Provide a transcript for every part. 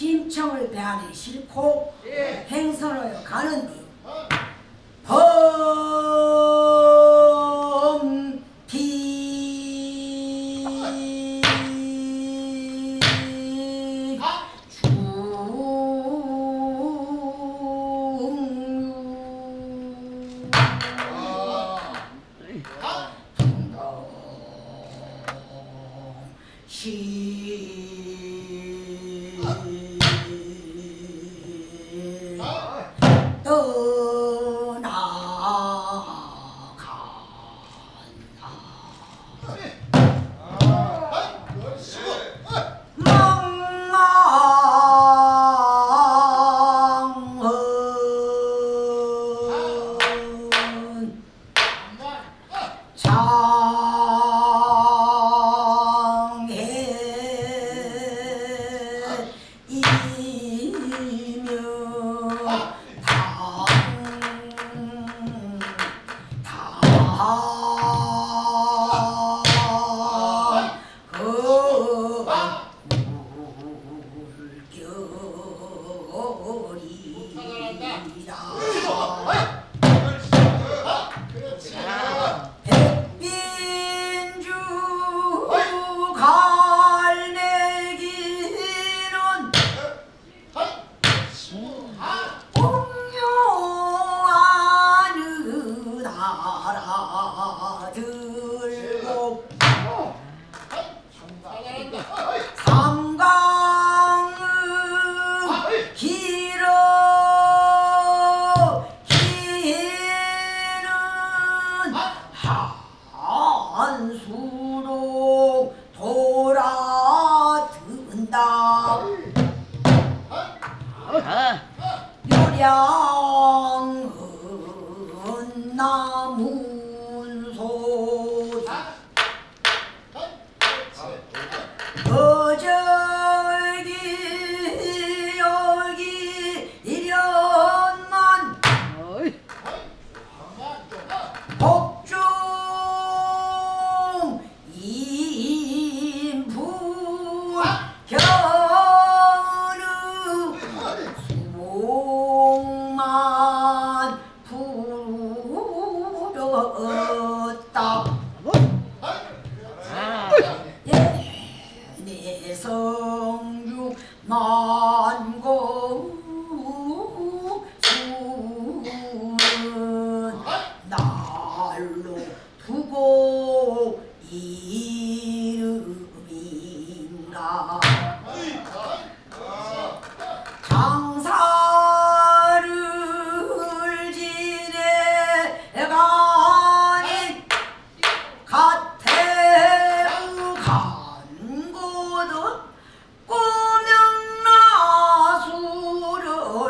신청을 대안에 싣고 예. 행선을 가는 뒤 어.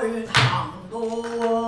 去趟东。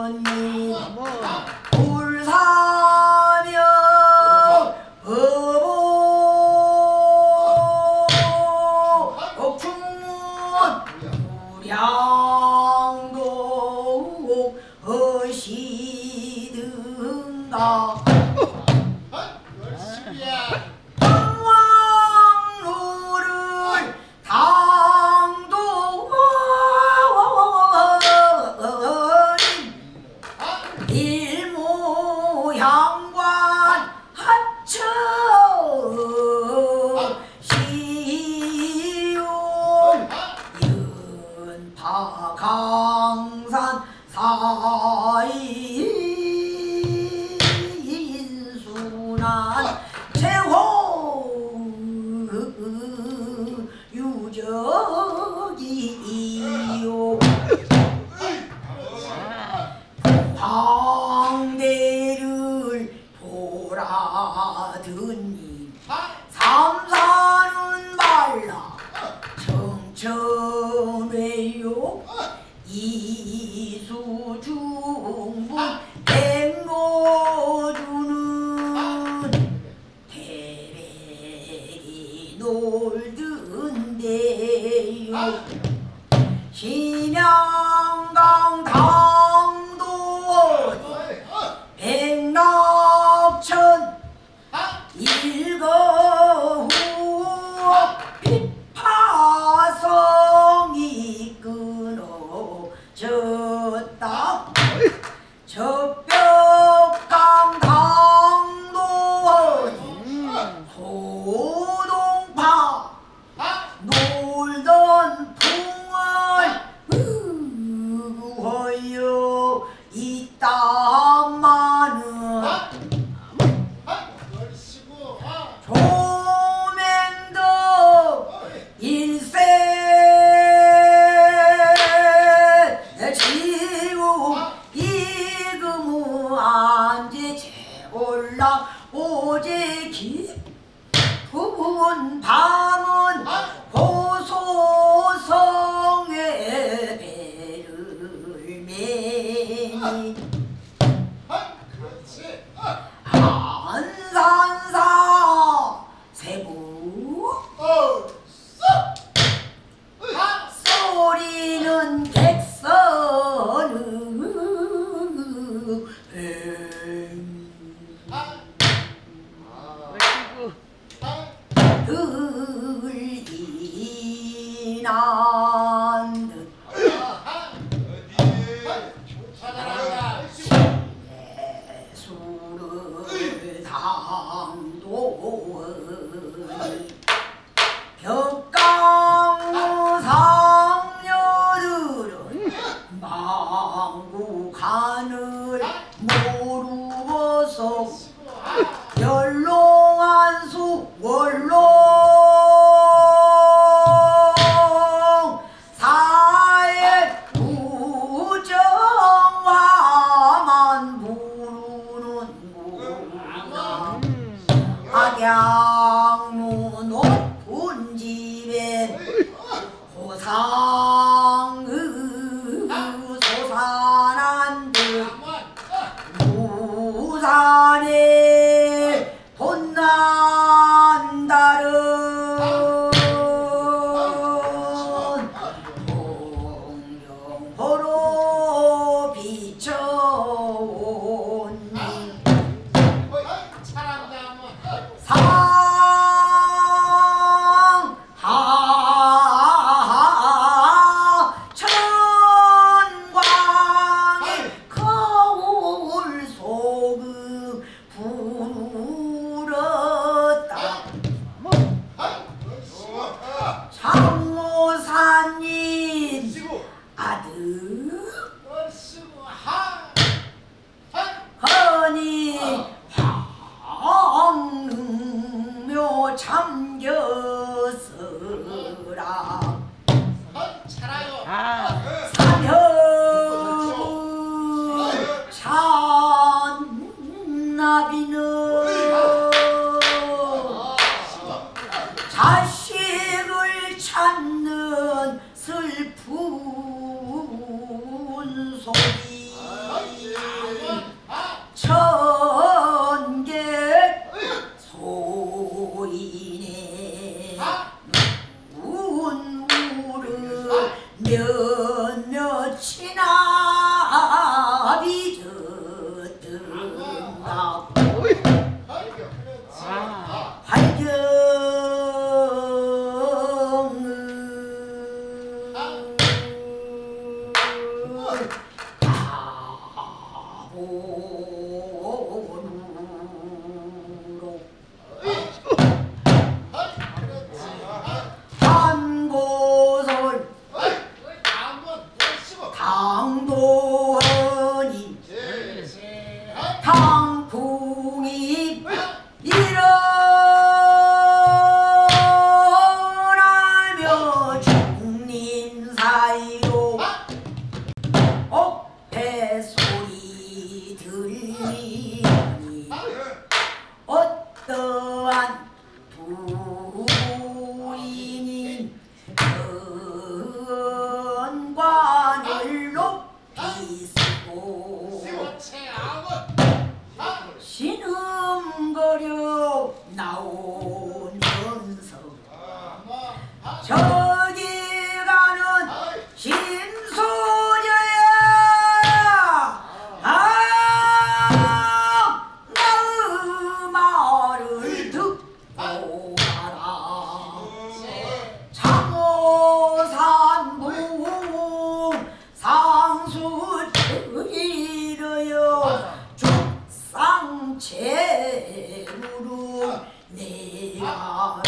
무로 내가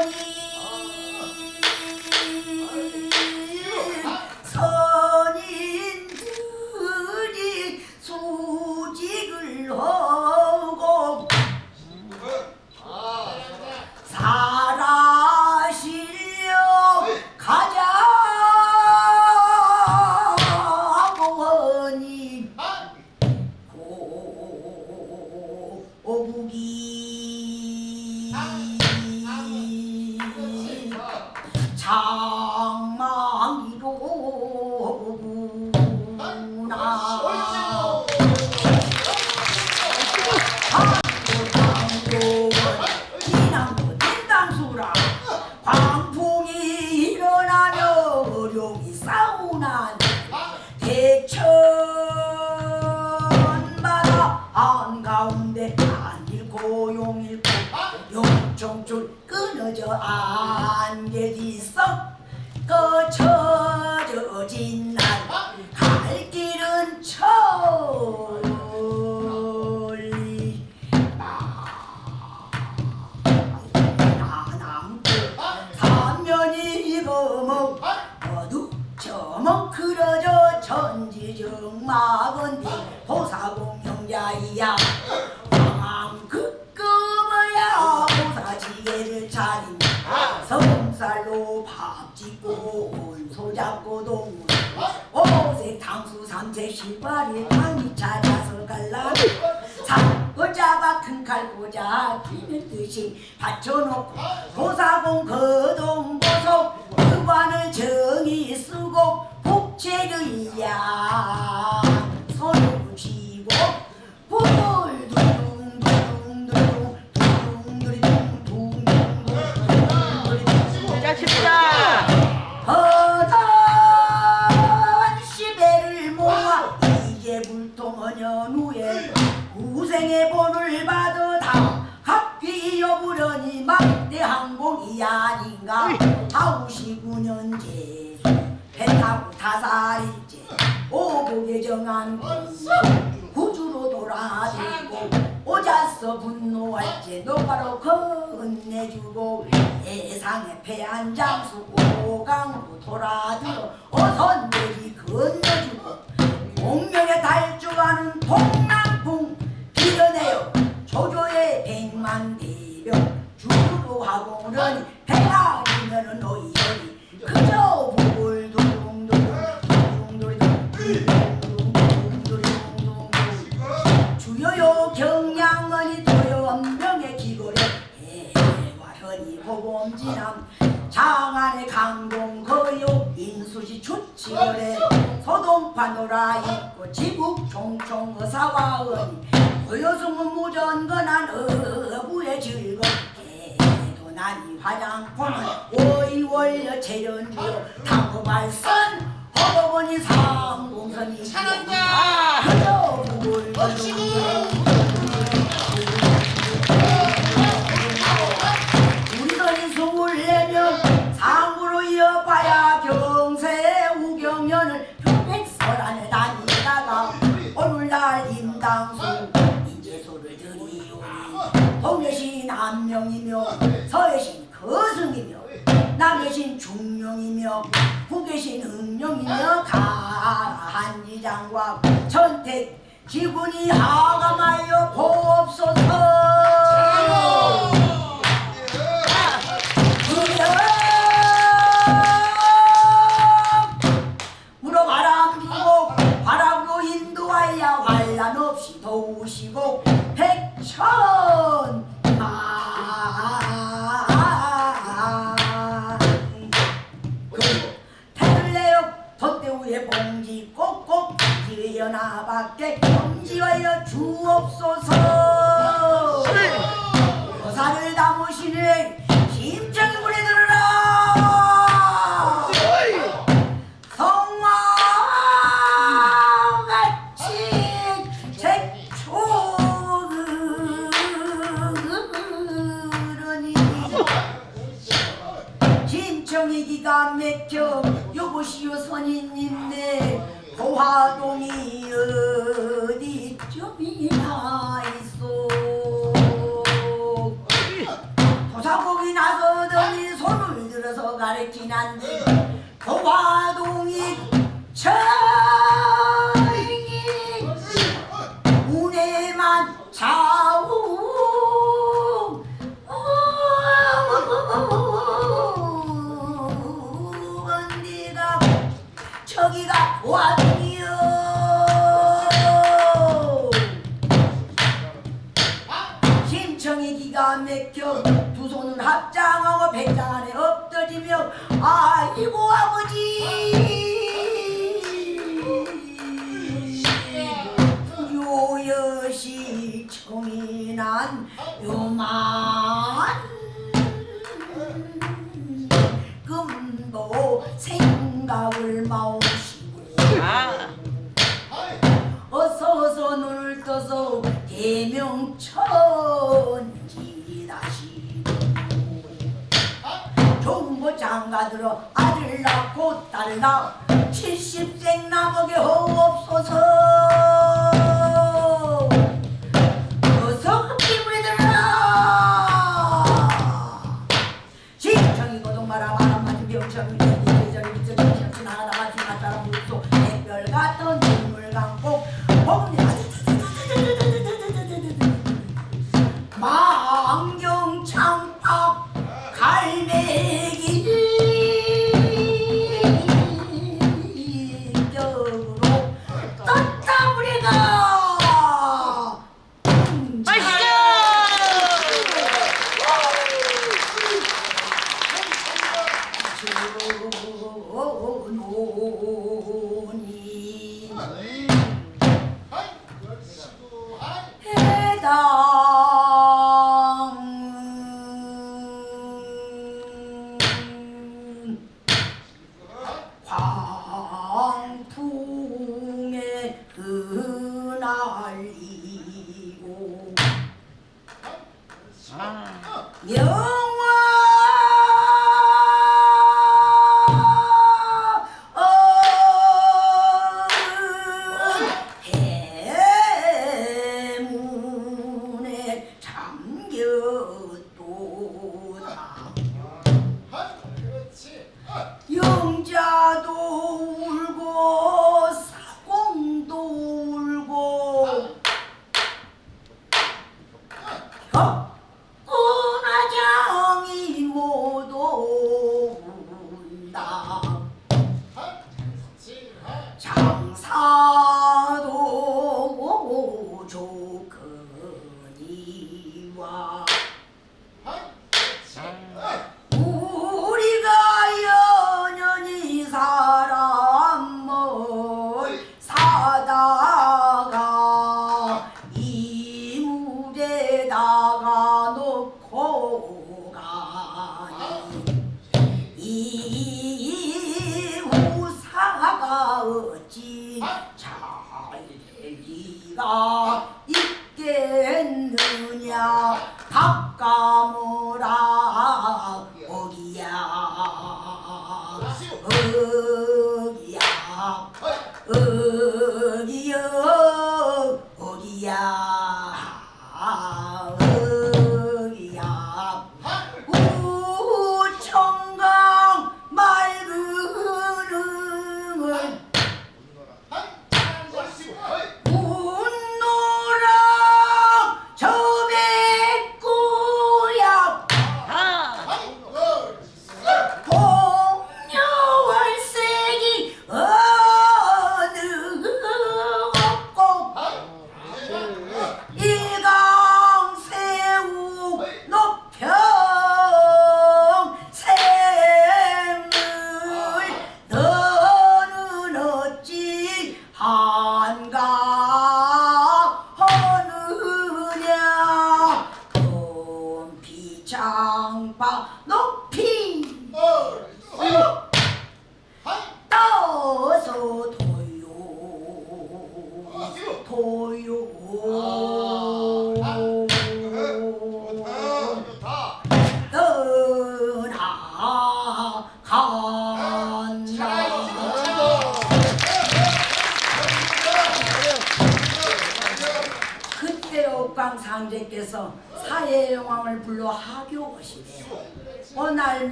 죽 후계신 응용이며 가한이장과 천택 지분이 하감하여 보옵소서. 받게 정지하여 주옵소서. 거사를 담으시는 심정이 불에 들어라. 정이 기가 막혀 여보시오 선인님네 고화동이여. 난지 거화동이 청이 운에만 차오 언니가 저기가 와동이요? 심청이 기가 맥혀 두 손은 합장하고 백 기다리며 아이고 아버지. 요여시 총이 난 요만 금도 생각을 마오시고 아. 어서서 눈을 떠서 대명천 장가들어 아들 낳고 딸 낳아 70생 남에게 허옵소서 어서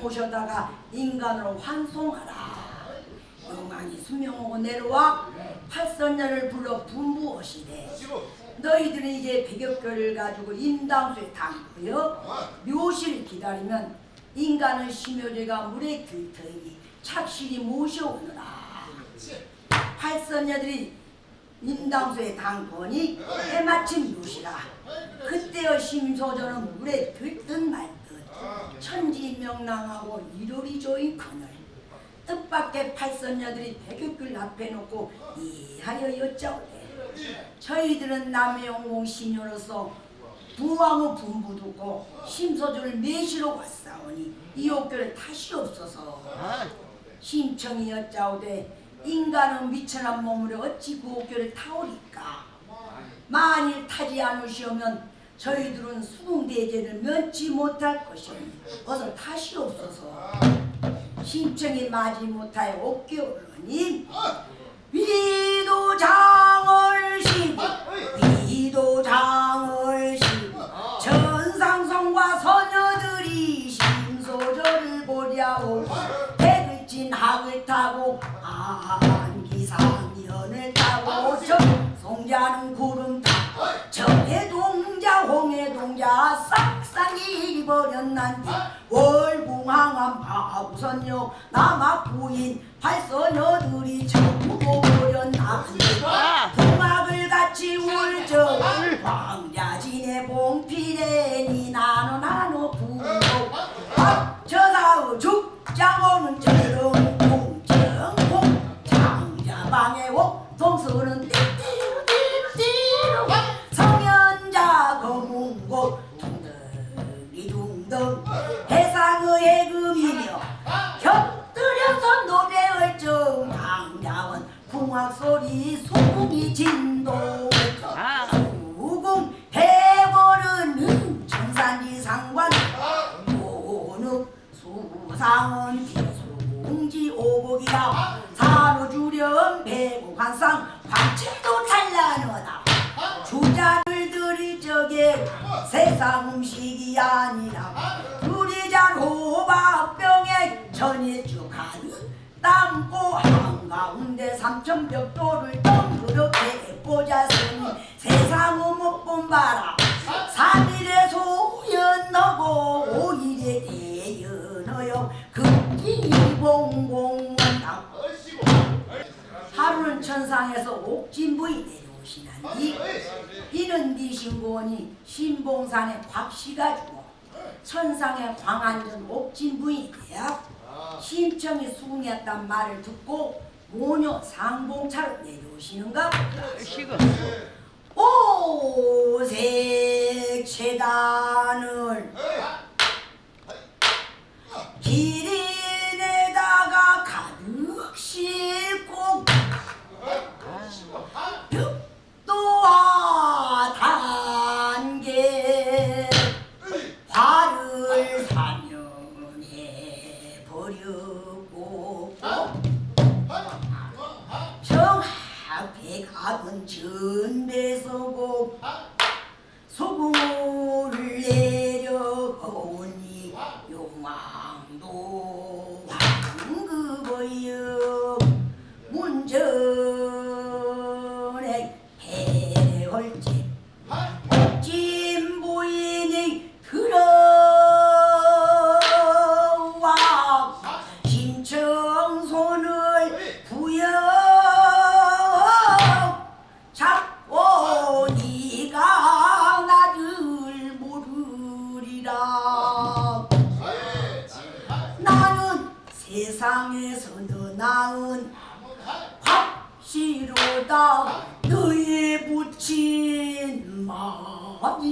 모셔다가 인간으로 환송하라. 영왕이 수명하고 내려와 팔선녀를 불러 분부하시되 너희들은 이제 백여결을 가지고 임당수에 담고요. 묘시를 기다리면 인간은 심효제가 물에 들터이니 착실히 모셔오느라. 팔선녀들이 임당수에 담거니 해마침 묘시라 그때의 심소전은 물에 들듯 말듯 천지명랑하고 이로리조인 그늘 뜻밖의 팔선녀들이 백육글 앞에 놓고 이하여 여짜오되 저희들은 남의 영공 신녀로서 부왕의 분부 듣고 심소주를 매시러 왔사오니 이 옥교를 다시 없어서 신청이 여짜오되 인간은 미천한 몸으로 어찌 그 옥교를 타오리까? 만일 타지 않으시오면 저희들은 수궁대제를 면치 못할 것이니 어서 다시옵소서 심청이 마지 못하여 옥겨오르니 위도 장을 시고 위도 장을 시고 전상성과 소녀들이 심소절을 보랴오 백을진 학을 타고 안기상연을 타고 저 송자는 구름 동자 동자 싹싹이 입어렸난디 월궁항암 바구선역 남학 부인 팔소녀들이 전부 버렸난디 풍악을 같이 울적 황자진의 봉필에니 나노 나노 부고 저사의 죽장오는 저런 공정공 장자방의 옥동서는 띠 둥둥 해상의 해금이며 곁들여서 노래를 정 강자원 풍악소리 소궁이 진동 수궁 해버르는 청산리 상관 오느 수상은 비수공지 오복이다. 산후주렴 배고환상 관칠도 찬란하다. 주자 를 들일 적에 세상 음식이 아니라 두리잔 호박병에 전해주 가득 담고 한가운데 삼천벽돌을 덩그렇게 꽂았으니 세상은 못본 바라 삼일에 소연하고 오일에 대연하여 급기봉공원당 얼씨구 하루는 천상에서 옥진부이 내려오 시나니 이는 네 신봉이 신봉산의 곽씨가 주고 천상의 광안전 옥진부이 되야 심청이 수궁했단 말을 듣고 모녀 상봉차로 내려오시는가. 오색 재단을 기린에다가 가득 싣고 벽 도와 단계 화를 사면해 버렸고 정합에 가은 전배서고 소금을 내려오니 용왕도 마음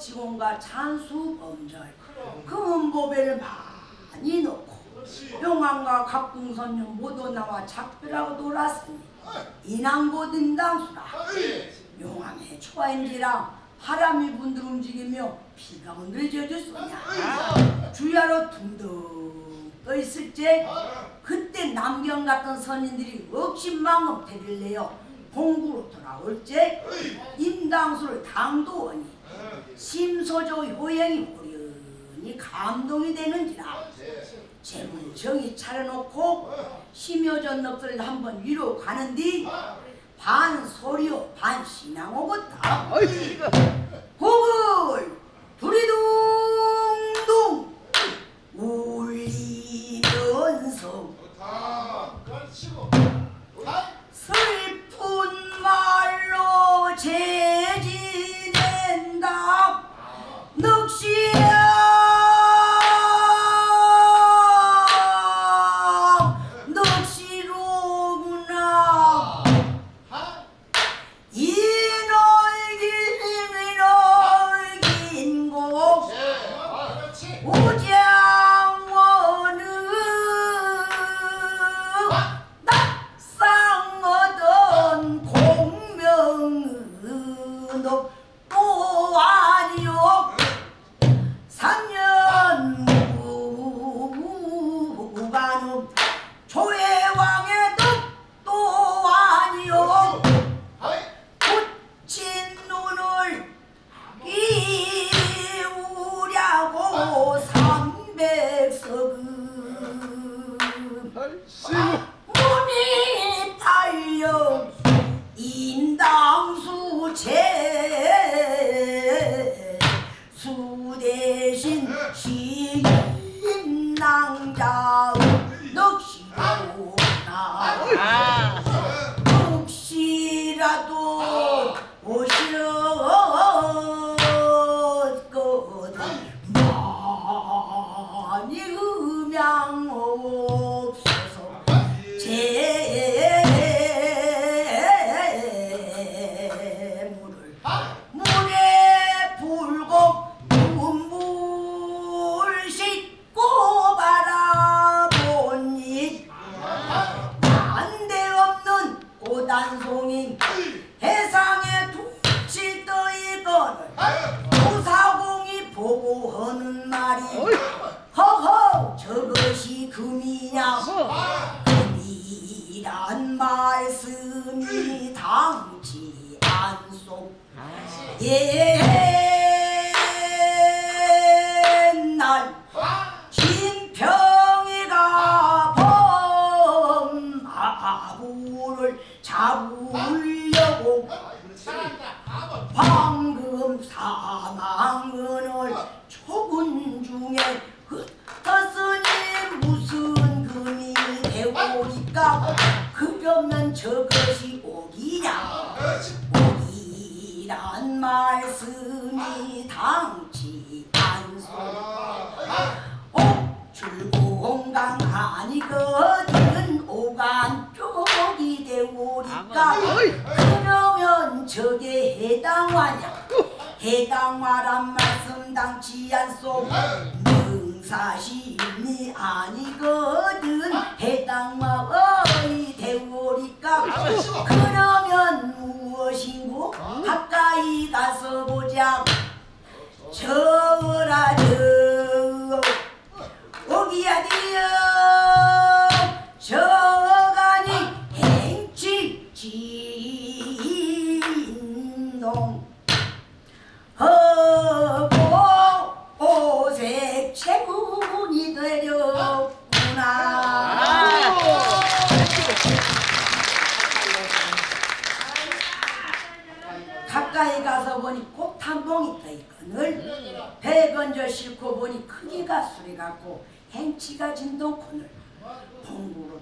직원과 찬수범절 금은보배를 그 많이 넣고 용왕과 갑궁선녀 모두 나와 작별하고 놀았으니 인왕보 등당수라. 용왕의 초인지라 바람이 분들 움직이며 비가 오늘 젖었소냐. 주야로 둥둥 떠 있을 때 그때 남경 같은 선인들이 억신망업 대를 내어 공구로 돌아올 때 임당수를 당도원이 심소조 효영이 우연히 감동이 되는지라 재문정이 차려놓고 심효전 넋을 한번 위로 가는디 반 소리요 반 신앙 오겄다 호글 두리둥둥 울리면서 슬픈 말로 재지 nước xia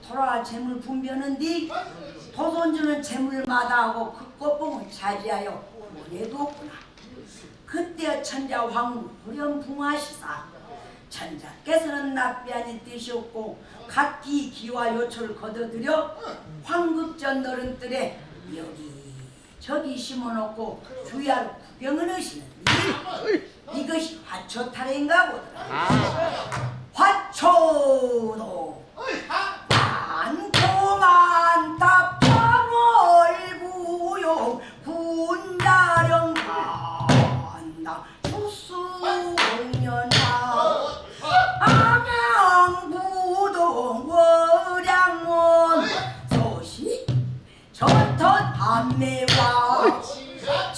돌아와 재물 분별은디 도손주는 재물을 마다하고 그 꽃봉을 차지하여 원해도 없구나. 그때 천자 황후 후렴붕하시사 천자께서는 납비하니 뜻이 없고 각기 기와 요초를 거둬들여 황급전노른 뜰에 여기 저기 심어놓고 주야로 구경을 하시는 이것이 화초탈인가 보더라. 아. 화초도 답답하고요 군다령 간다. 수수년하 암양부동 월양원 소식 저터 밤에 와지 아,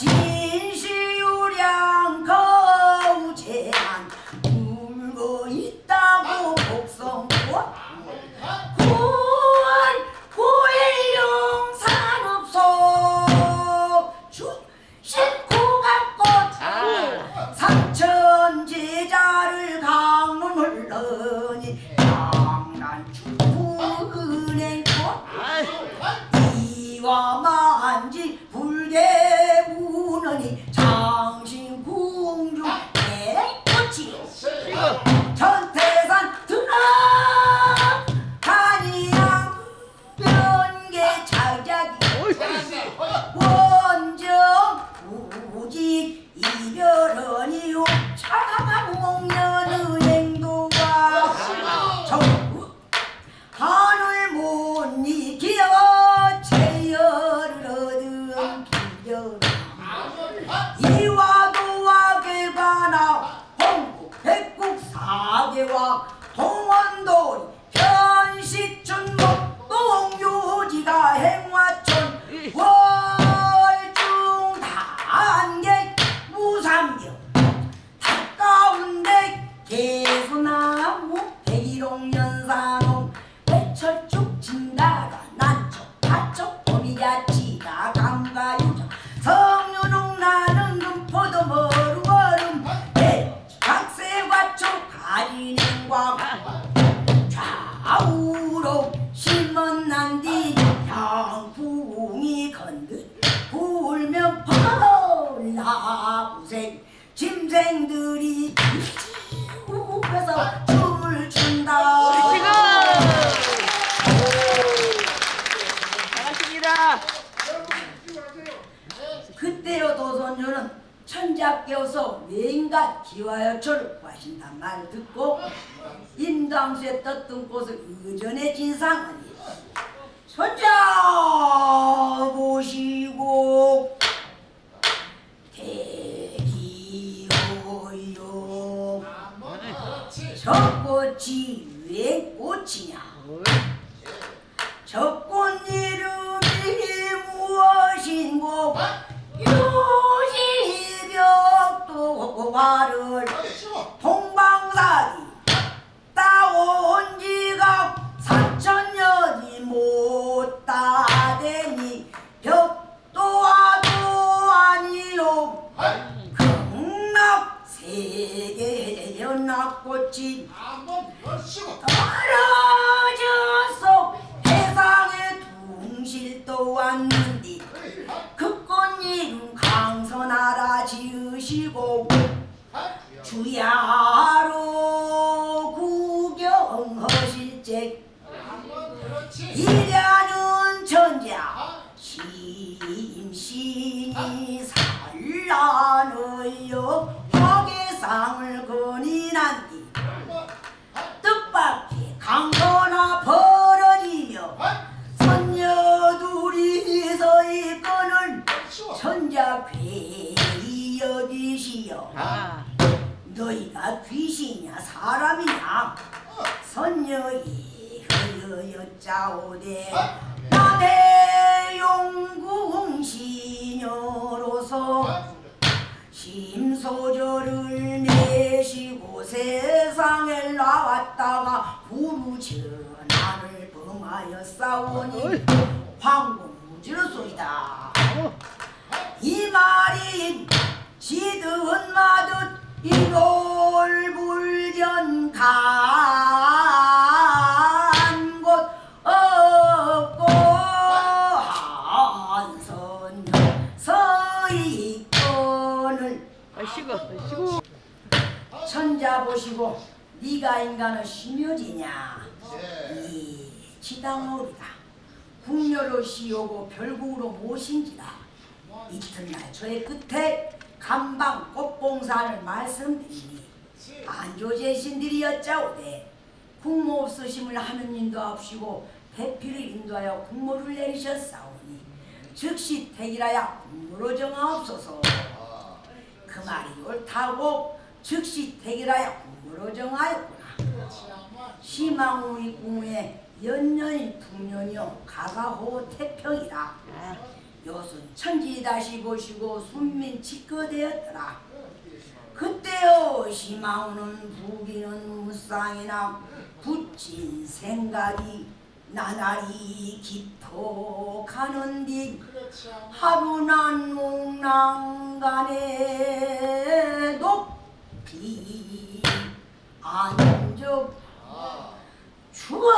있었던 곳은 그전의 진상은 손자 보시고 대기호요 저 꽃이 왜 꽃이냐? 저 꽃 이름이 무엇인고? 요시벽도 화를 아, 통 저의 끝에 감방 꽃봉사를 말씀드리니 안조제 신들이 여짜오되 국모 없으심을 하는 인도 없이고 대피를 인도하여 국모를 내리셨사오니 즉시 택이라야 국모로 정하옵소서. 그 말이 옳다고 즉시 택이라야 국모로 정하였구나. 시망우의 궁에 연년이 풍년이요 가가호 태평이라 요순 천지 다시 보시고 순민 직거되었더라. 그때요 시망우는 부기는 무쌍이나 붙인 생각이 나날이 깊어가는 디 하루 난 목랑간에 높이 앉아. 추워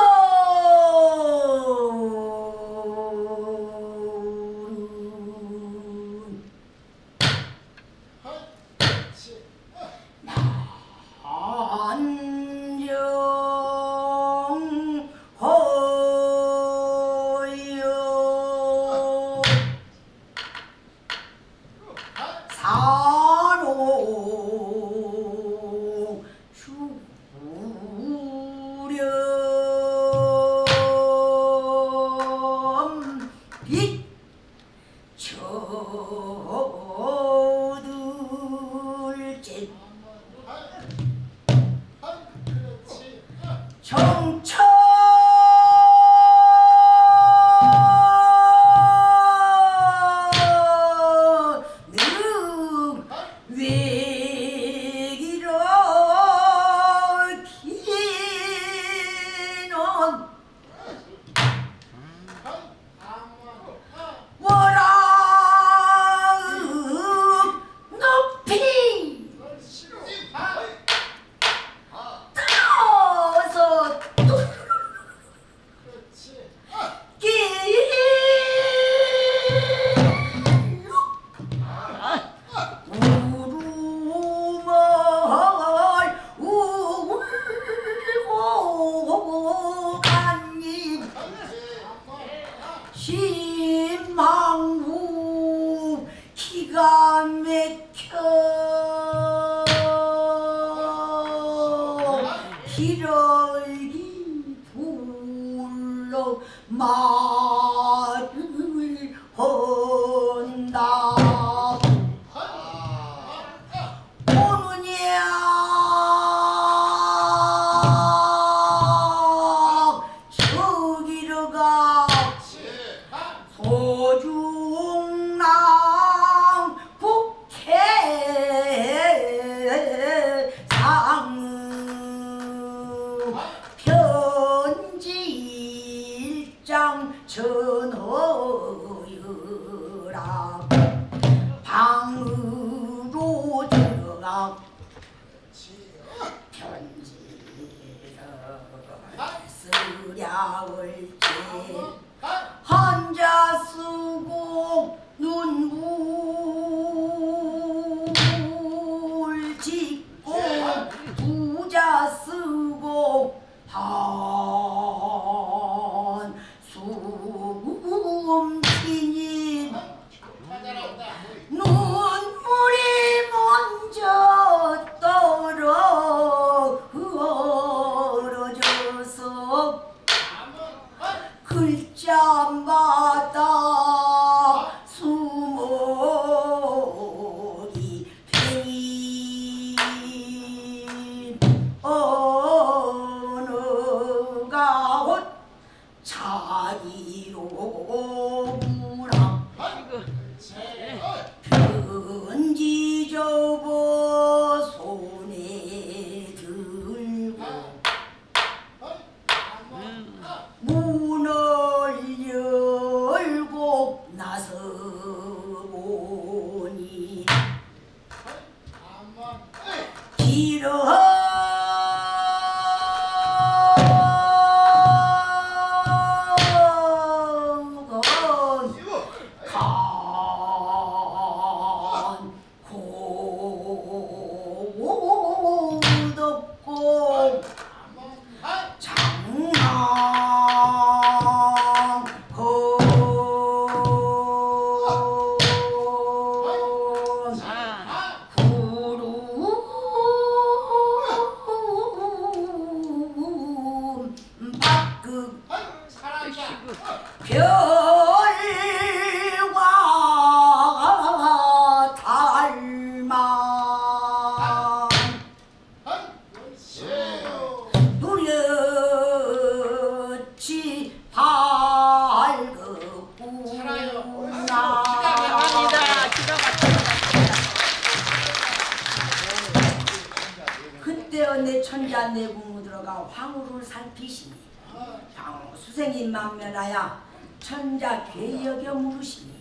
천자 괴역여 물으시니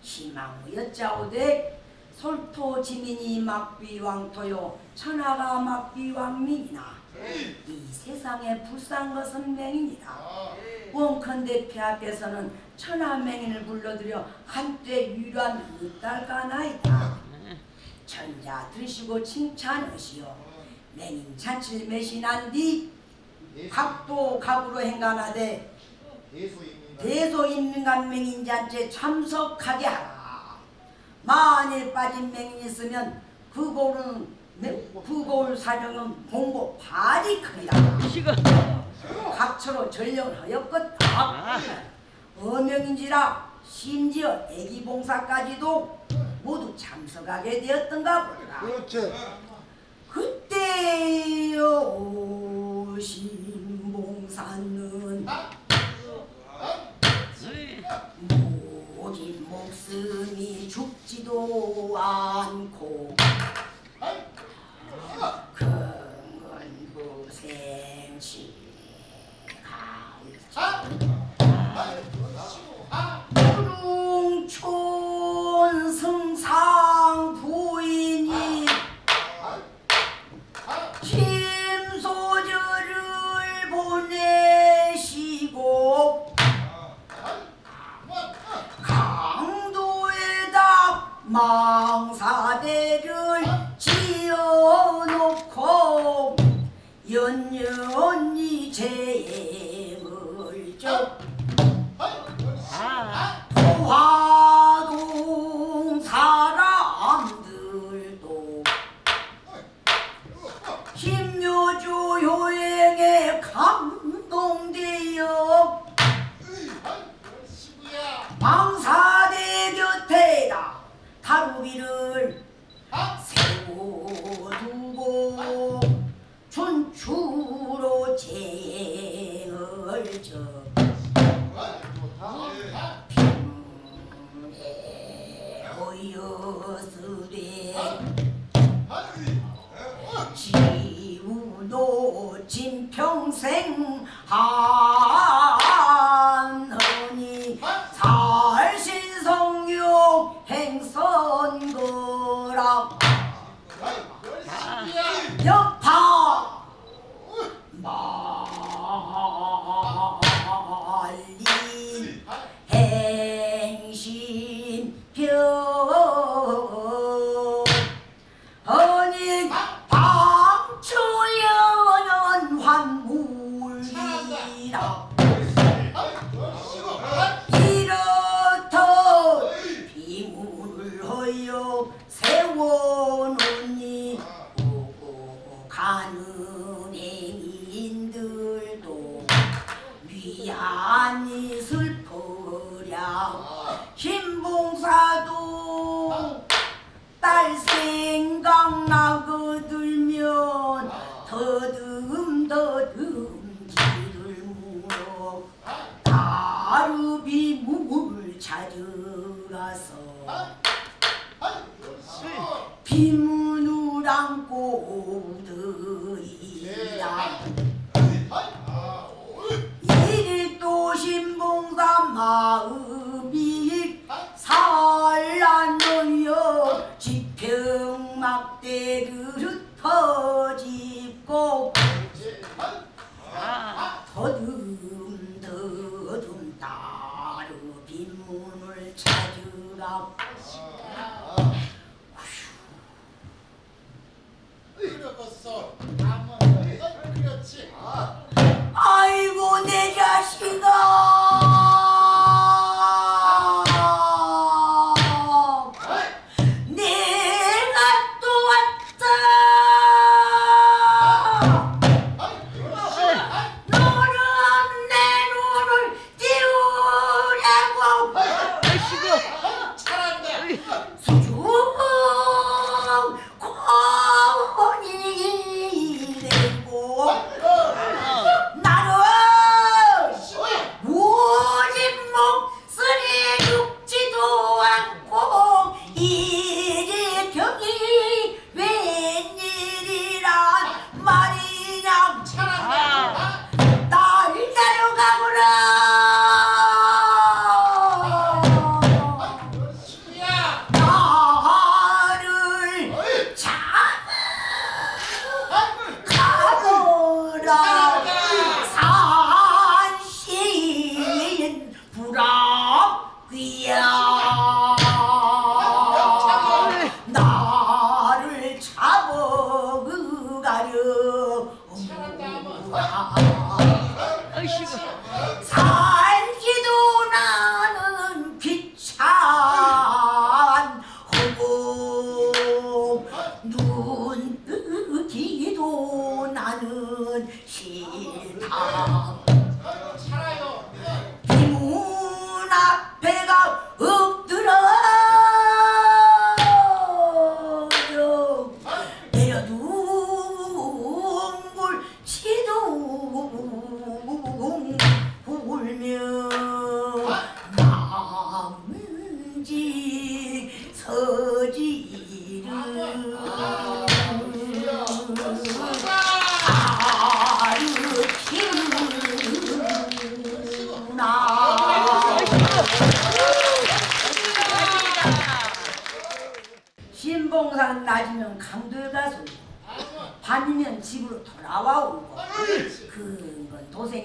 희망 여짜오되 솔토 지민이 막비왕토요 천하가 막비왕민이나 이 세상에 불쌍 것은 맹이니라. 원컨대 폐 앞에서는 천하 맹인을 불러들여 한때 유란 의딸까나이다. 천자 드시고 칭찬하시오. 맹인 자칠 매신한 뒤 각도 각으로 행간하되 대소입니다 대소 인민간 맹인 잔치에 참석하게 하라. 만일 빠진 맹인이 있으면 그 고는 그 고울 사정은 공고 발이 크리라 각처로 전령을 하였겠다. 아, 어명인지라 심지어 애기 봉사까지도 모두 참석하게 되었던가 보라 그렇지. 그때 오신 봉사는 목숨이 죽지도 않고 근근부생치 구릉촌 승상 부인이 망사대를 지어놓고 연연히 재행을 적 아, 화동 사람들도 힘묘주 효행에 감동되어 망사대 곁에다 다루기를 세워두고 춘추로 재행을 적 어여스레 지우도 진평생 하 행선거라 여파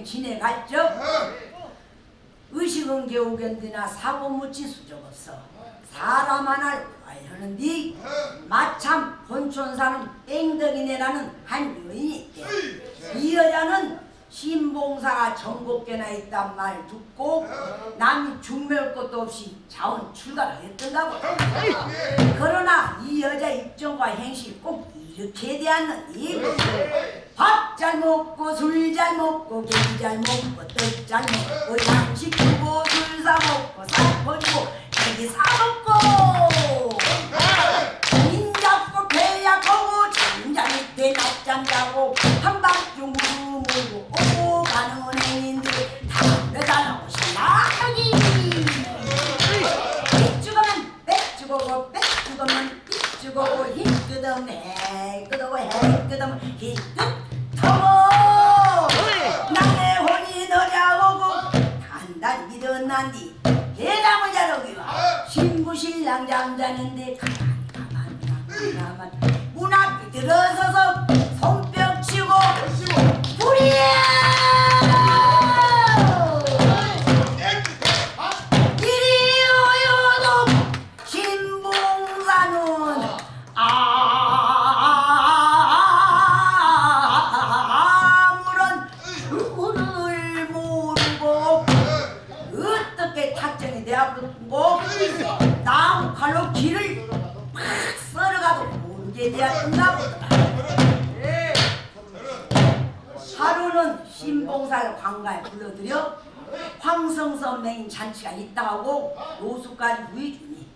지내갔죠? 의식은 겨우 견디나 사고 묻지 수적 없어. 사람 하나를 알려는디? 마참 본촌 사는 땡덕이네라는 한 여인이 있대. 이 여자는 신봉사가 전곡계나 있단 말 듣고 남이 죽멸 것도 없이 자원 출가를 했던가 보다 그러나 이 여자 입장과 행실 꼭 게 대하느니 밥잘 먹고 술 잘 먹고 고기 잘 먹고 떡 잘 먹고 양식 주고 술 사 먹고 살 버리고 고기 사 먹고 인 잡고 배 약하고 잠자 밑에 낮잠 자고 한밤중 무르고 오고 가는 행인들 여기. 삐죽으면 삐죽고 삐죽으면 삐죽고 힘끄덕 해 끄덕고 해 끄덕 힘끄덕 나의 혼이 너냐오고. 단단 일어난뒤 대담을 자르기와 신부 신랑 잠자는데 가만 가만 가만. 가만 문 앞에 들어서서 손뼉 치고 불이 모르게 되었던가 보다 하루는 신봉사를 관가에 불러들여 황성선 맹인 잔치가 있다 하고 노숙까지 구해주니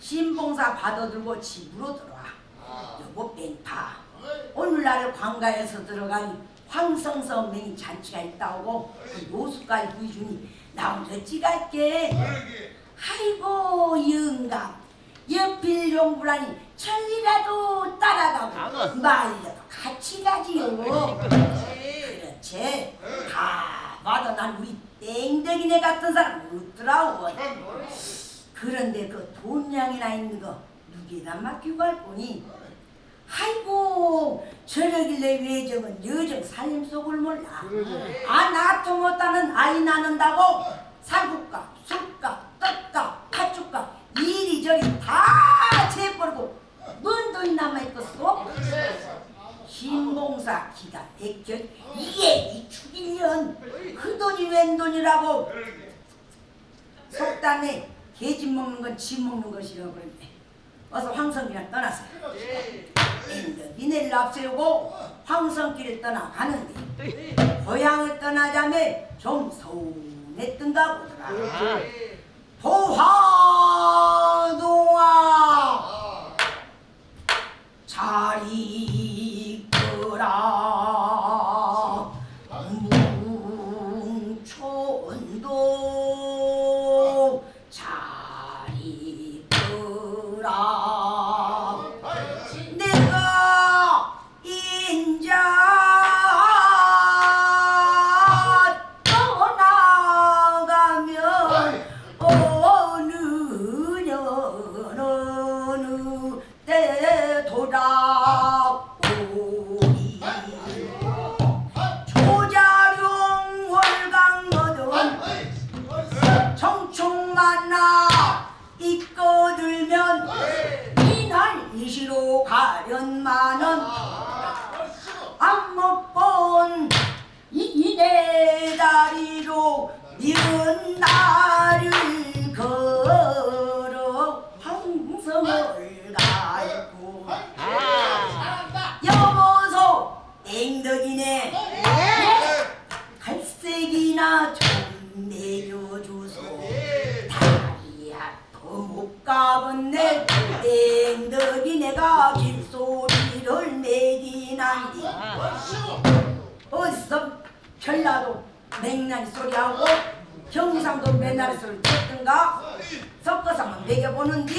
신봉사 받아들고 집으로 들어와. 여보 뺑파 오늘날 관가에서 들어간 황성선 맹인 잔치가 있다 하고 그 노숙까지 구해주니 나 혼자 찌갈게. 아이고. 영감 연필 용부라니 천리라도 따라가고 말려도 같이 가지요. 그렇지. 다 봐도 난 우리 땡땡이네 같은 사람 없더라고. 그런데 그 돈량이나 있는 거 누구에다 맡기고 갈 거니? 아이고 저러길래 외정은 여정 살림 속을 몰라. 아 나도 못하는 아이 낳는다고 살국값 술값 떡값 팥죽값 이리 저리 다 재버리고 뭔 돈이 남아있겠어? 신봉사 기가 백전 이게 이 축일년. 그 돈이 웬 돈이라고? 속담에 개집 먹는 건 집 먹는 것이라고 그러는데. 어서 황성길을 떠나서 니네를 앞세우고 황성길을 떠나가는데 고향을 떠나자매 좀 서운했던가 보더라. 도화! 소리하고 경상도 맨날 소리 듣든가? 섞어서 한번 매겨보는디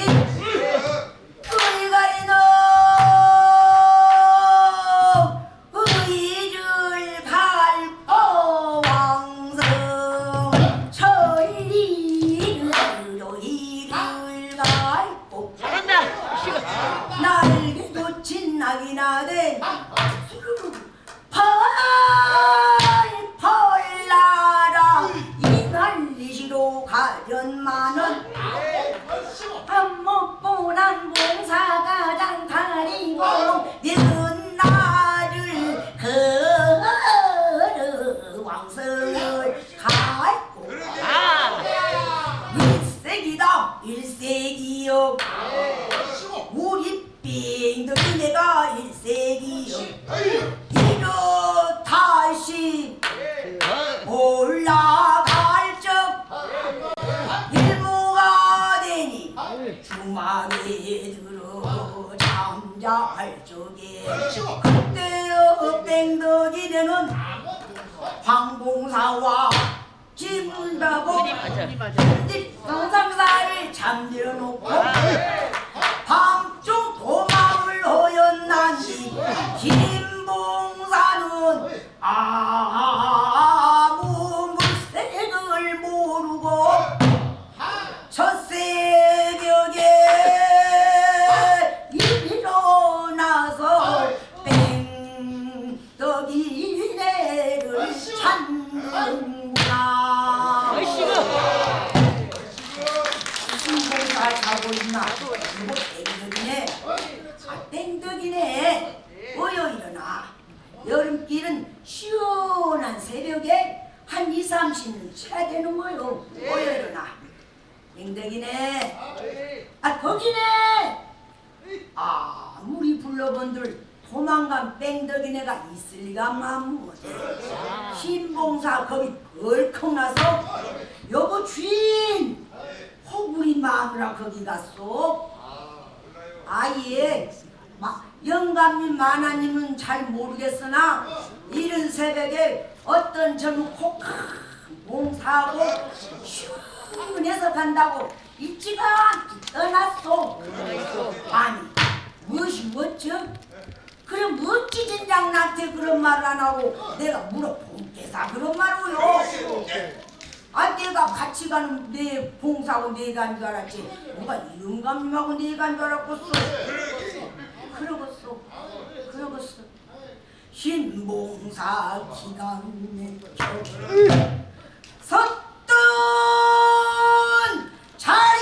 30분 쳐야 되는 거요. 어여 일어나 땡덕이네. 아 거기네. 아무리 불러본들 도망간 뺑덕이네가 있을 리가만 못해 신봉사 거기 벌컥 나서 여보 주인 호구리 마누라 거기 갔어 아예 마, 영감님 마나님은 잘 모르겠으나 이른 새벽에 어떤 젊은 코큰 봉사하고 시원해서 간다고 일찌가 떠났어 아니 무엇이 멋져? 그래 멋지진 장나한테 그런 말을 안 하고 내가 물어본게사 그런 말로요? 아 내가 같이 가는 내 봉사하고 내가 한 줄 알았지. 누가 영감님하고 내가 한 줄 알았겠어 그러겠어 그러겠어 신봉사 기간에 섰던 자리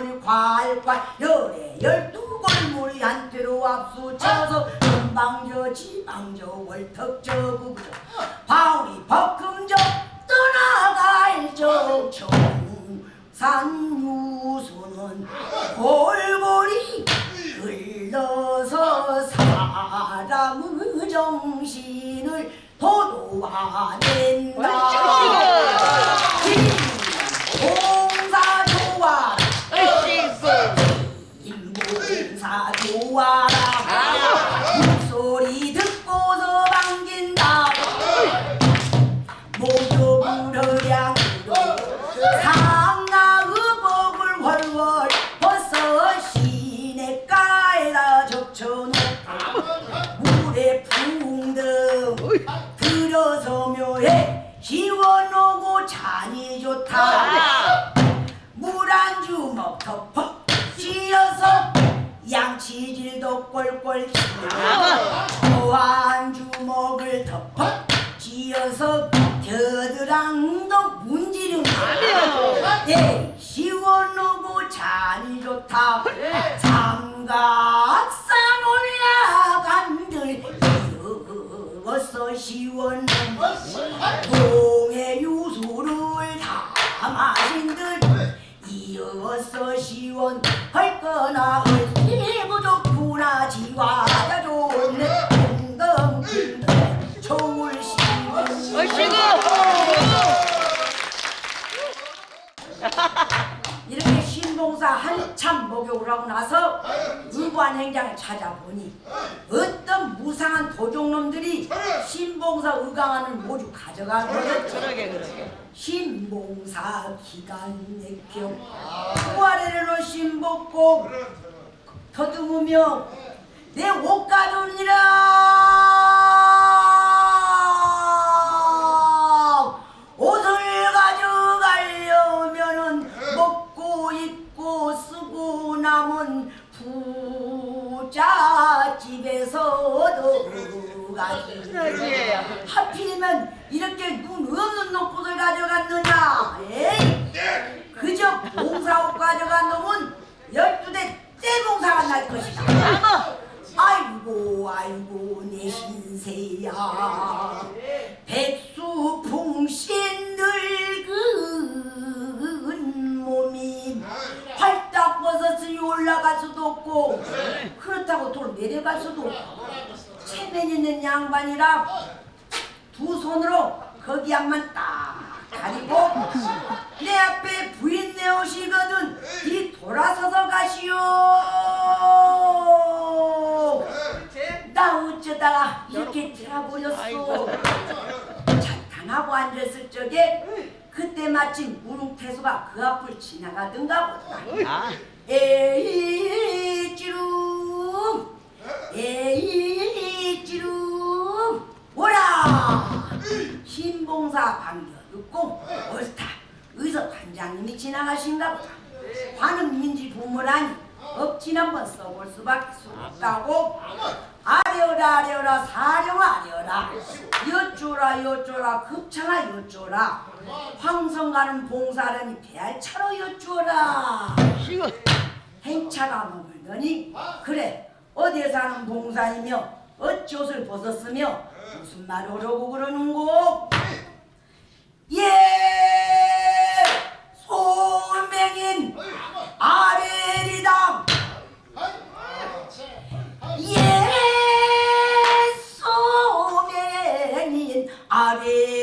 물이 콸콸 열에 열두 골물이 한테로 앞수쳐서 금방저 지방저 월턱저 구부저. 바울이 벗금저 떠나갈 저 청산유수는 골골이 흘러서 사람의 정신을 도도화낸다 좋아라 목소리 듣고서 반긴다 목욕으로량으로 상나의 복을 훨훨 벗어 시내가에다 적쳐놓고 물에 붕등 들어서며해 시원하고 잔이 좋다. 물한 주먹 덮어 쥐어서 양치질도 꼴꼴 치고 또한 주먹을 덮어 쥐어서 겨드랑이도 문지른다 예, 시원하고 잔이 좋다. 삼각산 올라간들 이어서 시원한 동해 유수를 다 마신들 이어서 시원할 거나 얼 총을 씌우고 아이고. 이렇게 신봉사 한참 목욕을 하고 나서 의관행장을 찾아보니 어떤 무상한 도적놈들이 신봉사 의강안을 모두 그러게. 신봉사 기간 내경 부활에는 신복고 더듬으며 내 옷 가져오니라! 옷을 가져가려면은 먹고 입고 쓰고 남은 부잣집에서 얻어가지 그러게. 하필이면 이렇게 눈 없는 놈꽃을 가져갔느냐? 에이 그저 봉사옷 가져간 놈은 열두 대 떼봉사가 날 것이다. 아이고 아이고 내 신세야. 백수 풍신 늙은 몸이 활딱 벗었으니 올라갈 수도 없고 그렇다고 돌 내려갈 수도 없고 체면 있는 양반이라 두 손으로 거기 앞만 딱 가리고 내 앞에 부인 내오시거든. 이 돌아서서 가시오. 나 어쩌다가 이렇게 되어버렸어 아이고. 찬탄하고 앉았을 적에 그때 마침 무릉태수가 그 앞을 지나가던가 보다. 아. 에이 찌룩 에이 찌룩 오라! 신봉사 반겨 듣고 옳다. 의서 관장님이 지나가신가 보다. 관은 민지 부모라니 억진 한번 써볼 수밖에 없다고. 아려라 아려라 사령 아려라. 여쭈라 여쭈라 급창아 여쭈라. 황성 가는 봉사라니 배알 차로 아이고. 행차가 머물더니? 그래 어디에 사는 봉사이며 어찌 옷을 벗었으며 무슨 말을 하려고 그러는고 예! 소맹인 아벨이다 예! 소맹인 아벨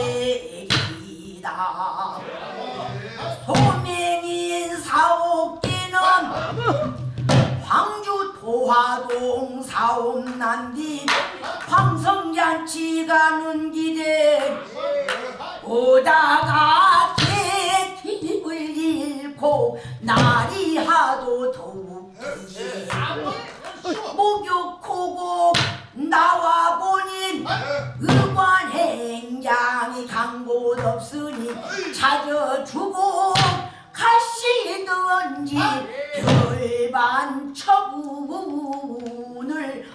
광주 도화동 사옥난뒤 황성잔치 가는 길에 오다가 개팁을 잃고 날이 하도 더욱기에 목욕하고 나와 보니 의관 없으니 찾아주고 가시던지 별반 처분을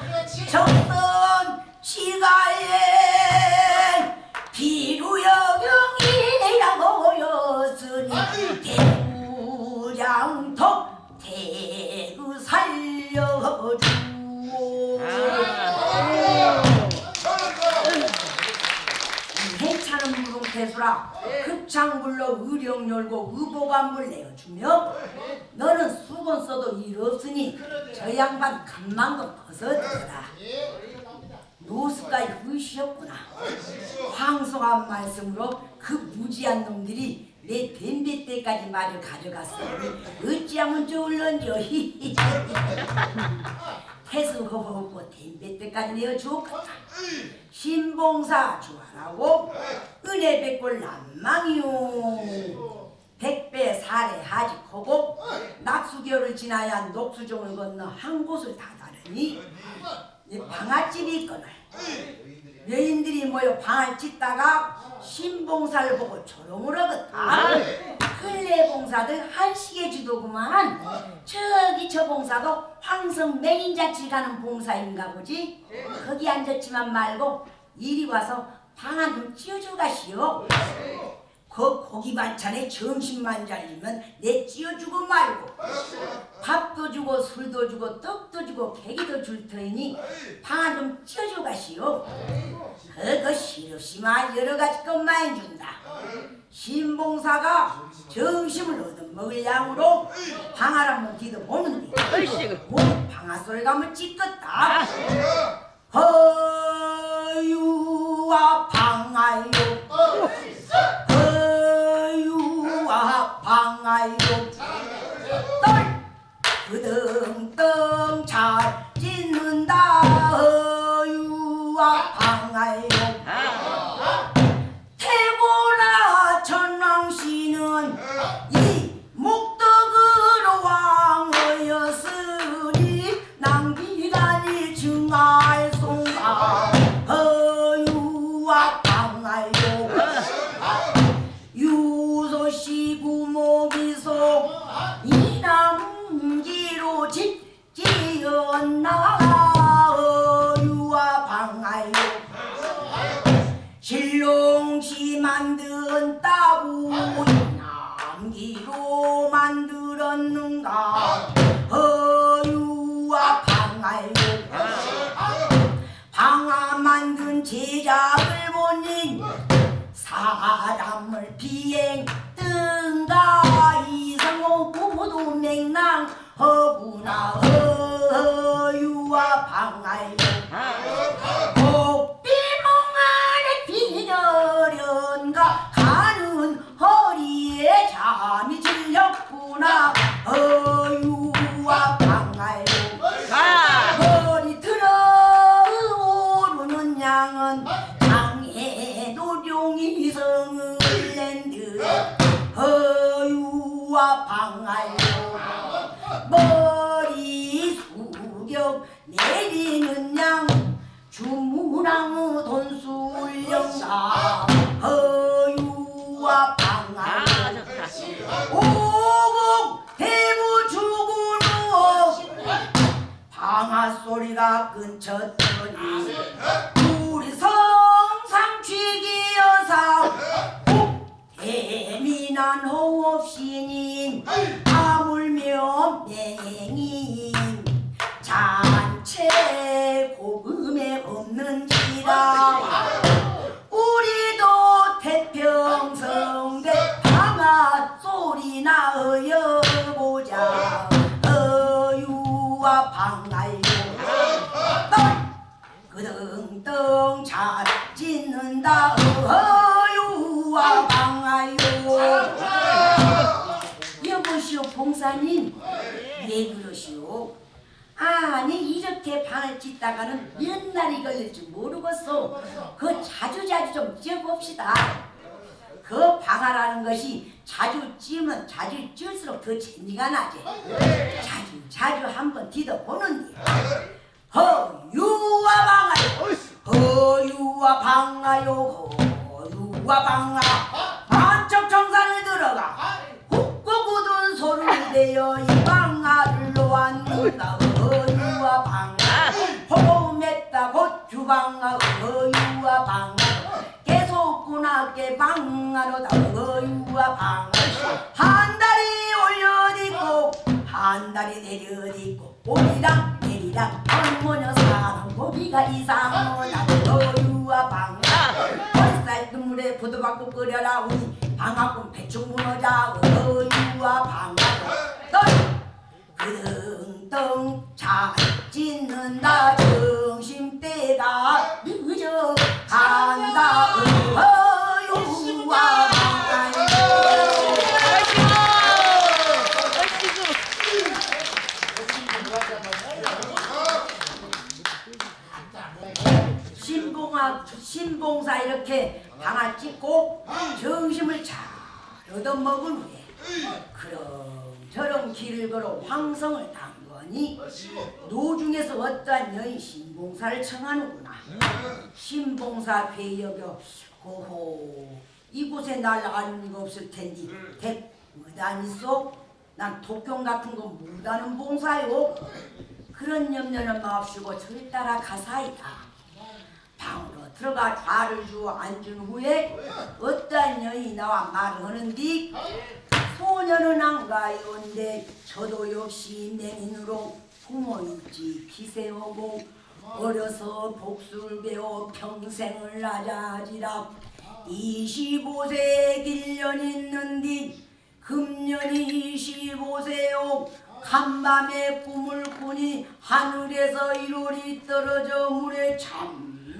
그렇지. 정선 시가에 비루여경이라고였으니 대구장터 대구 살려주오 무릉태수라. 급창불로 의령 열고 의보감을 내어주며 너는 수건 써도 일 없으니 저 양반 간만도 벗어들어라. 노숙가에 의시였구나. 황송한 말씀으로 그 무지한 놈들이 내 댐배 때까지 말을 가져갔으니 어찌하면 좋을런지 태수허허고 댐배 때까지 내어주었겠다 신봉사 주하라고 은혜 백골 남망이요. 백배 사례 하직하고 낙수교를 지나야 녹수종을 건너 한 곳을 다다르니 이 방아집이 있거늘 여인들이 모여 방을 짓다가 신봉사를 보고 조롱을 하겠다 근래 봉사들 한식의 주도구만. 저기 저 봉사도 황성 맹인자치 가는 봉사인가 보지? 거기 앉았지만 말고 이리 와서 방한좀 찌어줘 가시오 그 고기 반찬에 점심만 잘리면 내 찌어주고 말고 밥도 주고 술도 주고 떡도 주고 계기도 줄 터이니 방한좀 찌어줘 가시오. 그거 시럽시마 여러 가지 것만 준다. 신봉사가 정심을 얻어먹을 양으로 방아를 한번 뒤도 보는데. 뭐 방아 소리 가면 찢겠다. 허유와 오리랑 내리랑 어머녀 사랑. 고비가 이상하다 유아 방아 머리살 눈물에 부두받고 끓여라 우리 방아꿈 배충 무너자 유아 방아 널 그등등 잘 찢는다 정심때가 늦어 간다 신봉사 이렇게 방아 찍고 정심을 잘 얻어먹은 후에 그럼저럼 길을 걸어 황성을 당거니 노중에서 어떠한 여인 신봉사를 청하는구나. 신봉사 괴여겨 고호 이곳에 날 아는 이가 없을 텐디. 대 무단 있어? 난 독경 같은 거 무다는 봉사요. 그런 염려는 마옵시고 저를 따라 가사이다. 방으로 들어가 좌를 주어 앉은 후에 어떠한 여인이 나와 말을 하는디? 소녀는 안 가요인데 저도 역시 맹인으로 부모일지 기세오고 어려서 복수를 배워 평생을 나자지라. 25세 길년 있는디? 금년이 25세요. 간밤에 꿈을 꾸니 하늘에서 이롤이 떨어져 물에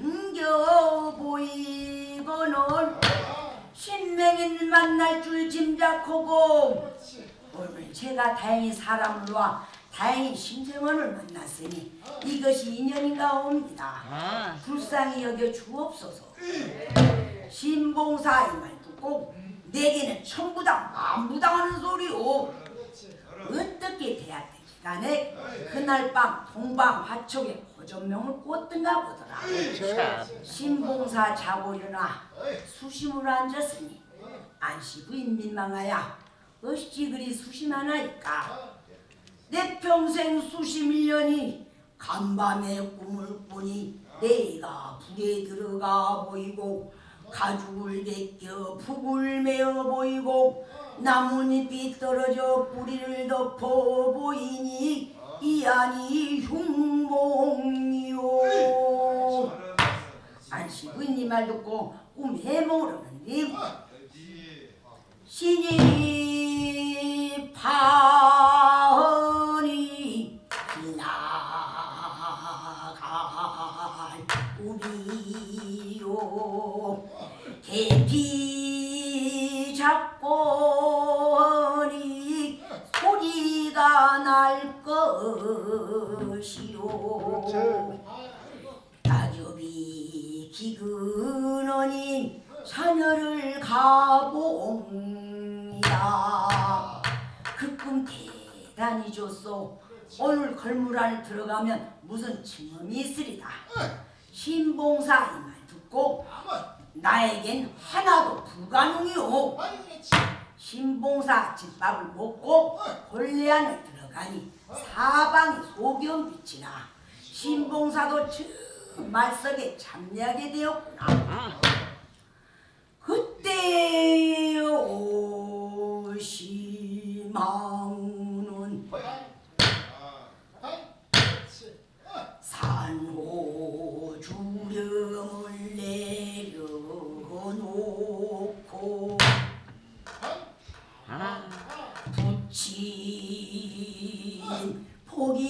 잠겨 보이거늘 신명인 만날 줄 짐작하고. 오늘 제가 다행히 사람을 와 다행히 심정원을 만났으니 이것이 인연인가 옵니다. 아. 불쌍히 여겨 주옵소서. 신봉사 이말 듣고 내게는 천부당 만부당하는 소리요 어떻게 대학된 시간에 그날 밤 동방 화촉에 호전명을 꽂든가 보더라. 참. 신봉사 자고 일어나 수심으로 앉았으니 안시 부인 민망하야 어찌 그리 수심하나이까? 내 평생 수심 일년이 간밤에 꿈을 꾸니 내가 불에 들어가 보이고 가죽을 벗겨 북을 메어 보이고 나뭇잎이 떨어져 뿌리를 덮어 보이니 이 안이 흉몽이요 안시부인이 말 듣고 꿈 해 모르는데 신이 파 날 것이요 낙엽이 기근하니 자녀를 가봅니다. 그꿈 대단히 좋소. 오늘 걸물 안에 들어가면 무슨 증언이 있으리다. 신봉사 이 말 듣고 나에겐 하나도 불가능이오. 신봉사 집밥을 먹고 본래 안에 들어가니 사방이 소견빛이나 신봉사도 저 말석에 참여하게 되었구나. 그때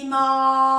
吗？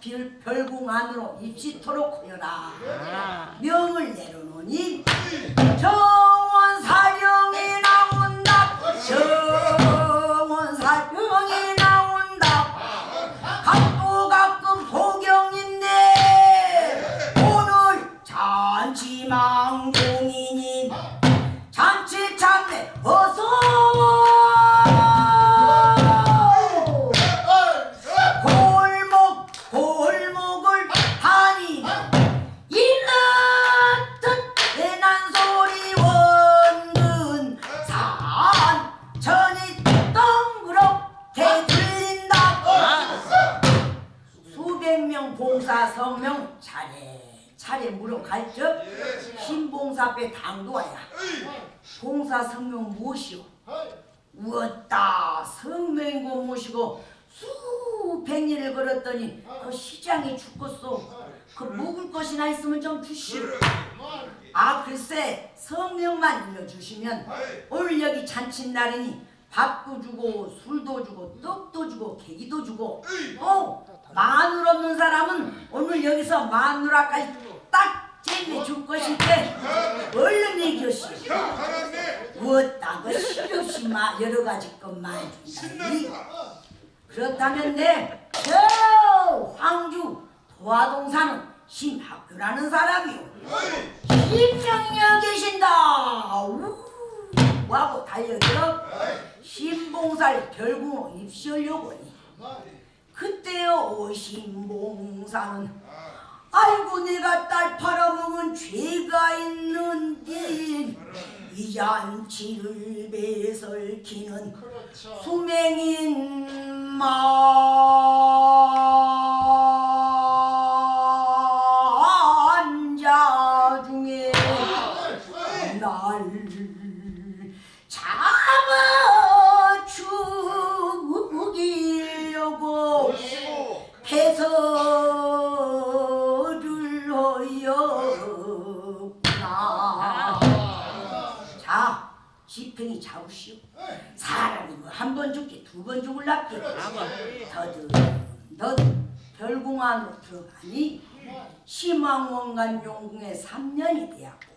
별, 별궁 안으로 입시토록 하여라 아. 명을 내려놓으니 정 걸었더니 그 시장에 죽겠소. 그 먹을 것이나 있으면 좀 주시오. 아 글쎄 성명만 일러주시면 오늘 여기 잔칫날이니 밥도 주고 술도 주고 떡도 주고 계기도 주고 또 마늘 없는 사람은 오늘 여기서 마누라까지 딱 쟁여 줄 것인데 얼른 얘기하시오. 무엇다 그 실없이 마. 여러 가지 것만. 준다니 그렇다면 내 저 황주 도화동 사는 신학교라는 사람이요 신명이여 계신다 우 하고 달려들어 신봉사를 결국 입시하려고 하니 그때요 오신봉사는 아이고 내가 딸 팔아먹은 죄가 있는데 이 잔치를 배설키는. 수맹인 만 두번 죽을랍게 더듬 더듬 별궁안으로 들어가니 심왕원간 용궁에 3년이 되었고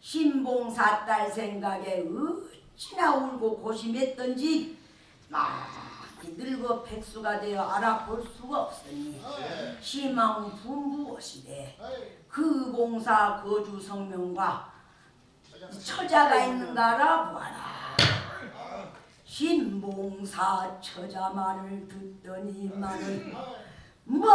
신봉사 딸 생각에 어찌나 울고 고심했던지 많이 늙어 백수가 되어 알아볼 수가 없으니 희망 분부하시되 그 봉사 거주 성명과 처자가 있는가 알아보아라 신봉사 처자 말을 듣더니만은 먼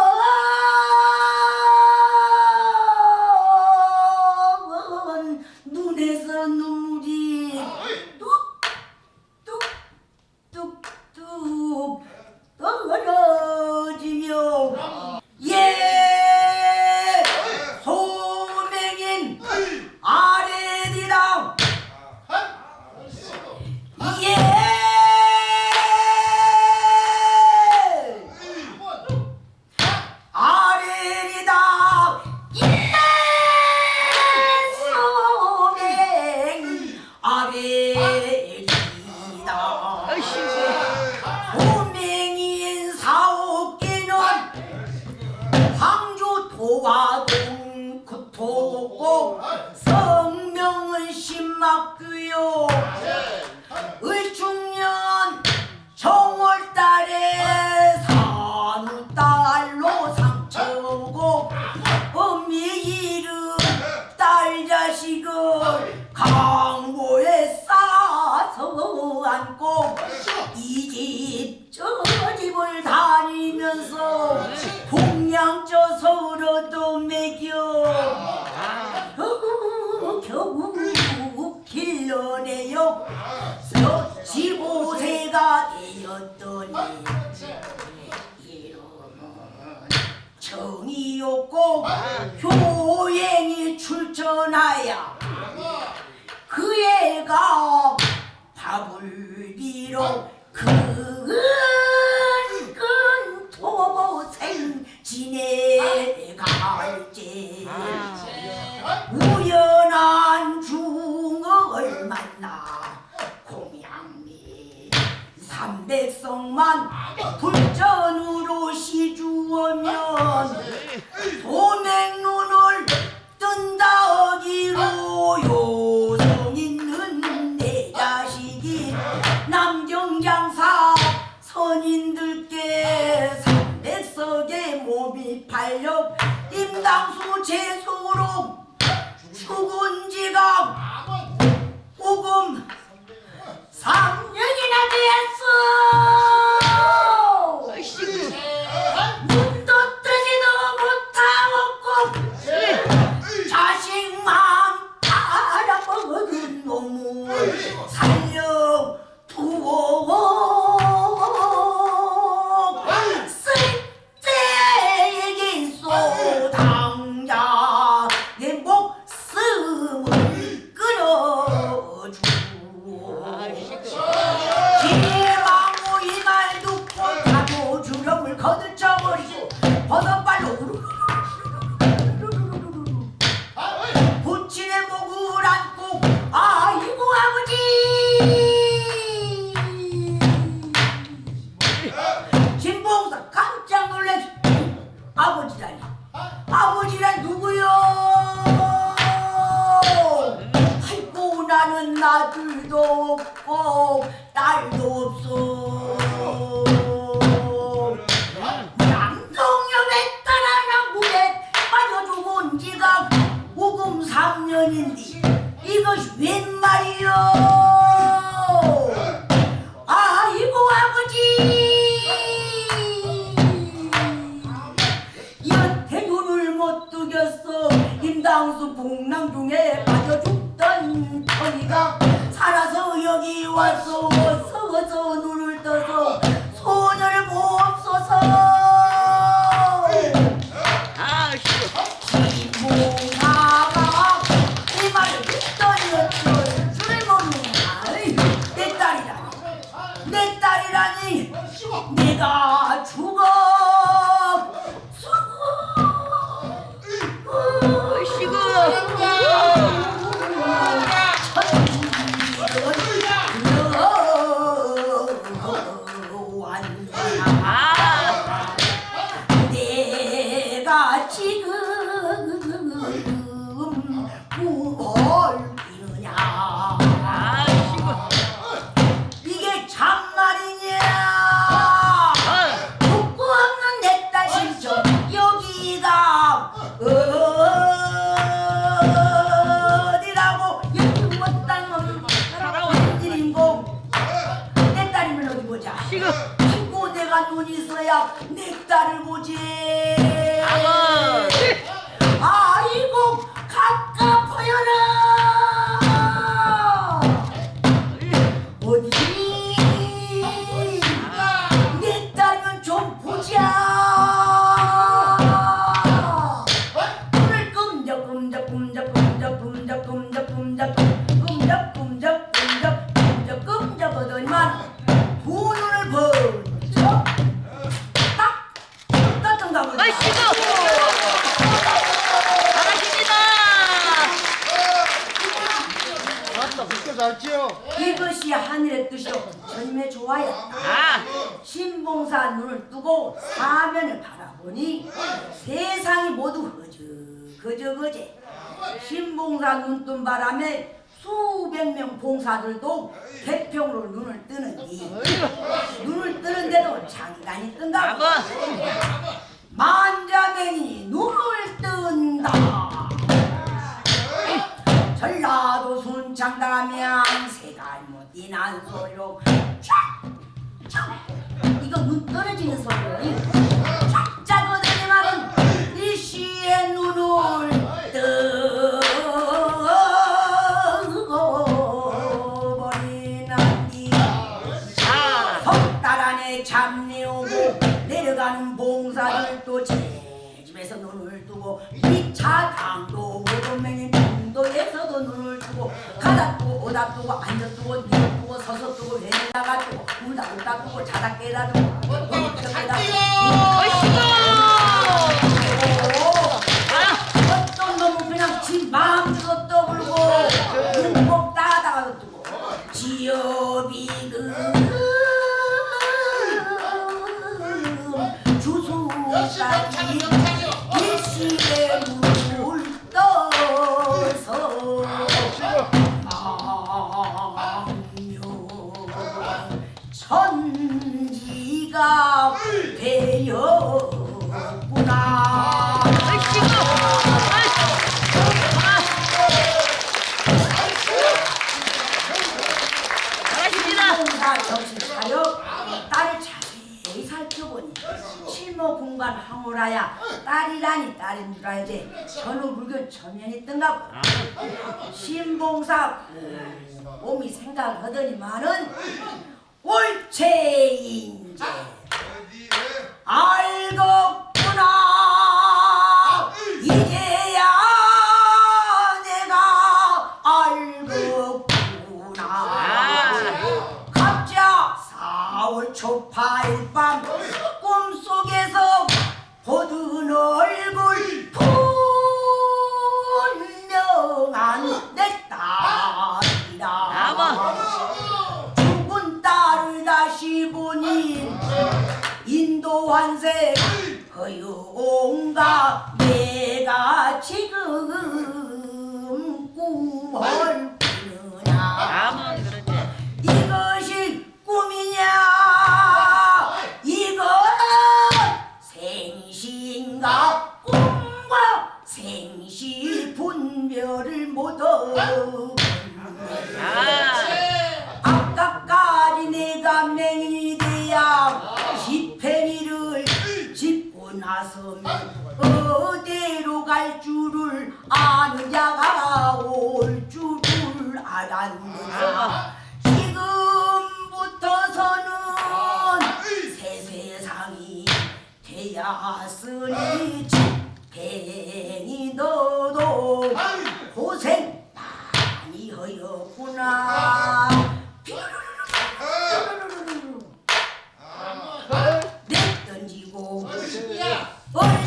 정신 차려. 딸을 자세히 살펴보니 실모 공간 황홀하야 딸이라니 딸인 줄 알지? 전후 불교 있던가 보다 신봉사 몸이 생각을 하더니만은 옳체인제 알겠구나 환생 허용가 내가 지금 꿈을 꾸느냐. 이것이 꿈이냐 이건 생시인가 꿈과 생시 분별을 못하고 아. 아까까지 내가 맹인이 나서면 어디로 갈 줄을 아는 자가 올 줄을 알았느냐 지금부터서는 새 세상이 되었으니 지팽이 너도 고생 많이 하였구나 얼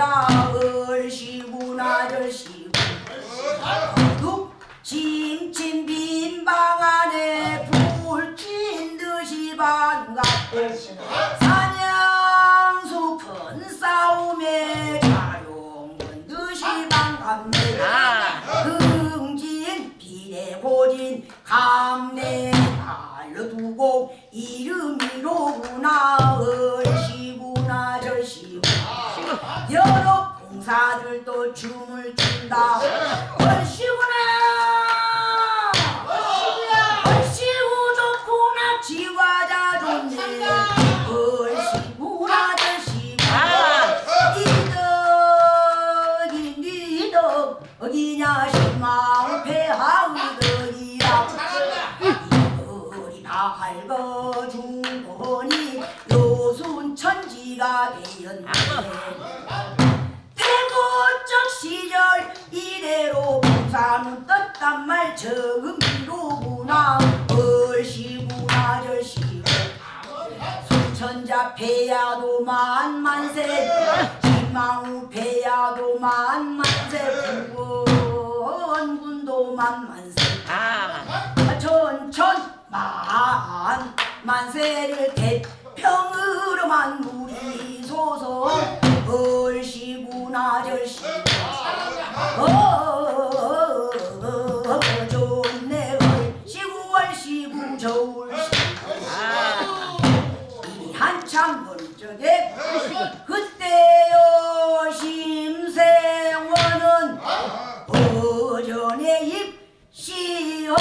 뜻밖대라 얼씨구나 절씨구 둑 침침 빈방 안에 불친 듯이 반갑고 사냥수 큰 싸움에 자용은 듯이 반갑네 아. 흥진 비례고진 감내 알려두고 이름이로구나 얼씨구나 절씨구 여러 봉사들도 춤을 춘다. 얼씨구나 만세를 대평으로만 부리소서. 네. 얼씨구나 절씨. 네. 어, 어, 어, 어 좋네. 얼씨구 얼씨구 저울씨. 아, 이 한참 멀쩡해 그때요 심세원은 아, 아. 오전에 입시어